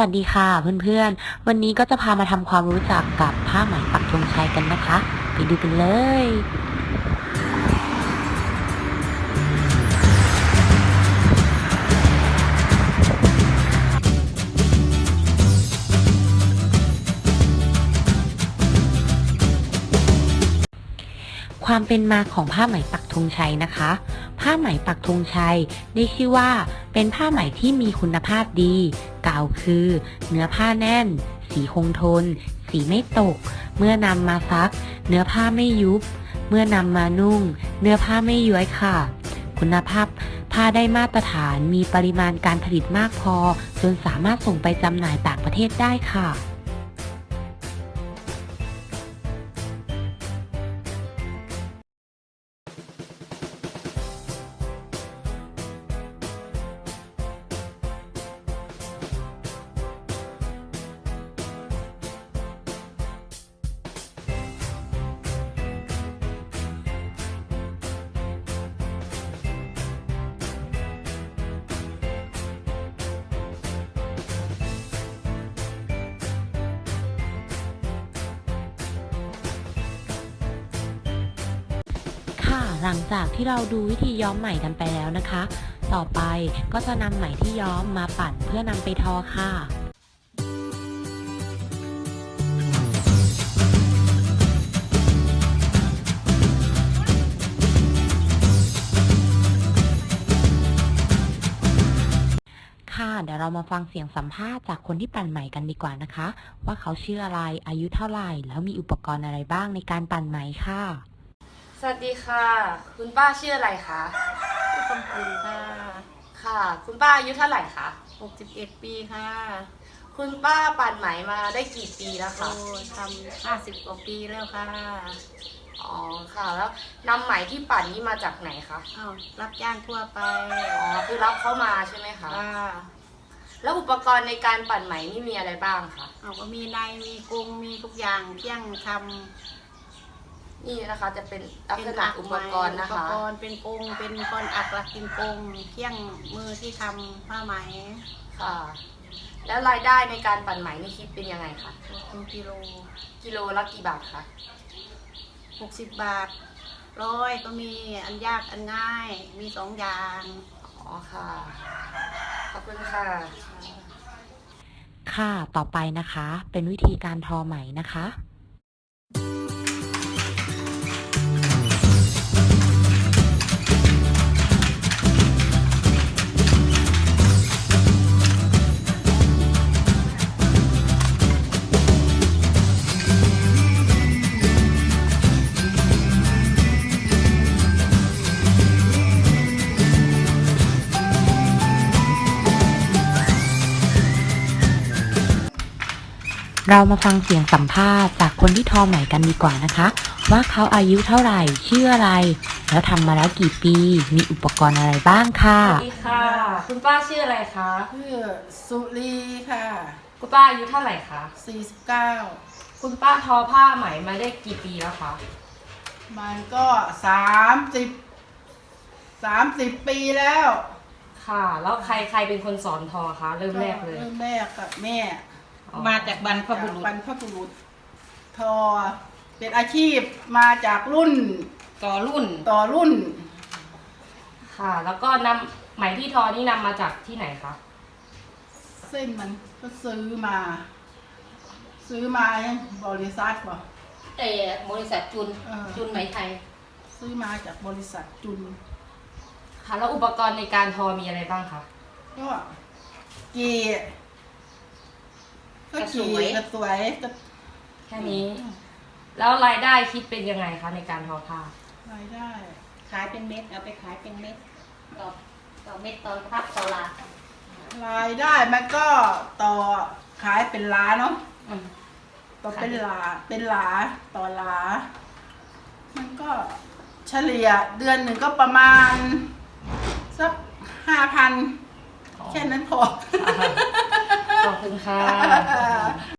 วัสดีค่ะเพื่อนๆ วันนี้ก็จะพามาทำความรู้จักกับผ้าไหมปักธงชัยกันนะคะ ไปดูกันเลย ความเป็นมาของผ้าไหมปักธงชัยนะคะ ผ้าไหมปักธงชัยได้ชื่อว่า เป็นผ้าไหมที่มีคุณภาพดี กล่าวคือ เนื้อผ้าแน่น สีคงทน สีไม่ตก เมื่อนำมาซัก เนื้อผ้าไม่ยุบ เมื่อนำมานุ่ง เนื้อผ้าไม่ย้วยค่ะ คุณภาพผ้าได้มาตรฐานมีปริมาณการผลิตมากพอ จนสามารถส่งไปจำหน่ายต่างประเทศได้ค่ะ ค่ะ หลังจากที่เราดูวิธีย้อมไหมกันไปแล้วนะคะ ต่อไปก็จะนำไหมที่ย้อมมาปั่นเพื่อนำไปทอค่ะค่ะเดี๋ยวเรามาฟังเสียงสัมภาษณ์จากคนที่ปั่นไหมกันดีกว่านะคะ ว่าเขาชื่ออะไรอายุเท่าไหร่ แล้วมีอุปกรณ์อะไรบ้างในการปั่นไหมค่ะ สวัสดีค่ะ คุณป้าชื่ออะไรคะคำปูค่ะ ค่ะ คุณป้าอายุเท่าไหร่คะ61 ปีค่ะคุณป้าปั่นไหมมาได้กี่ปีแล้วโอ้คะทำ50กว่าปีแล้วค่ะ อ๋อค่ะ แล้วนำไหมที่ปั่นนี้มาจากไหนคะอ้าวรับจ้างทั่วไป อ๋อคือรับเข้ามาใช่ไหมคะค่ะแล้วอุปกรณ์ในการปั่นไหมนี่มีอะไรบ้างคะเอาก็มีในมีกรงมีทุกอย่างเที่ยงท นี่นะคะจะเป็นำลักเป็ษนณะอักอุไหปมกรณ์นะอุปคะกรณ์เป็นกรงเป็นก้อนอักหลักกินกรงเที่ยงมือที่ทำผ้าไหมค่ะ แล้วรายได้ในการปั่นไหมนี่คิดเป็นยังไงคะเป็นกิโลกิโลละกี่บาทคะ60บาทร้อยก็มีอันยากอันง่ายมีสองอย่างอ๋อค่ะ ขอบคุณค่ะ ค่ะต่อไปนะคะ เป็นวิธีการทอไหมนะคะ เรามาฟังเสียงสัมภาษณ์จากคนที่ทอไหมกันดีกว่านะคะ ว่าเขาอายุเท่าไหร่ชื่ออะไร แล้วทำมาแล้วกี่ปี มีอุปกรณ์อะไรบ้างค่ะ สวัสดีค่ะ คุณป้าชื่ออะไรคะ ชื่อสุรีค่ะ คุณป้าอายุเท่าไหร่คะ 49 คุณป้าทอผ้าไหมมาได้กี่ปีแล้วคะมันก็ 30 30 ปีแล้วค่ะ แล้วใครใครเป็นคนสอนทอคะเริ่มแรกเลย เริ่มแรกกับแม่อ๋อ มาจากบรรพบุรุษบรรพบุรุษ ทอ เป็นอาชีพมาจากรุ่นต่อรุ่นต่อรุ่น ค่ะ แล้วก็นำไหมที่ทอนี่นำมาจากที่ไหนคะเส้นมันก็ซื้อมา ซื้อมาบริษัทบ่เออบริษัทจุนเออจุนไหมไทย ซื้อมาจากบริษัทจุน ค่ะ แล้วอุปกรณ์ในการทอมีอะไรบ้างคะก็เกีก็เกีกระสวยกระแค่นี้ แล้วรายได้คิดเป็นยังไงคะในการทอผ้ารายได้ ขายเป็นเม็ดเอาไปขายเป็นเม็ดต่อต่อเม็ดตอนพักต่อลารายได้มันก็ต่อขายเป็นล้านเนาะอืมต่อเป็นหลาเป็นหลาต่อหลา มันก็เฉลี่ยเดือนหนึ่งก็ประมาณสักห้าพันแค่นั้นพอ ขอบคุณค่ะ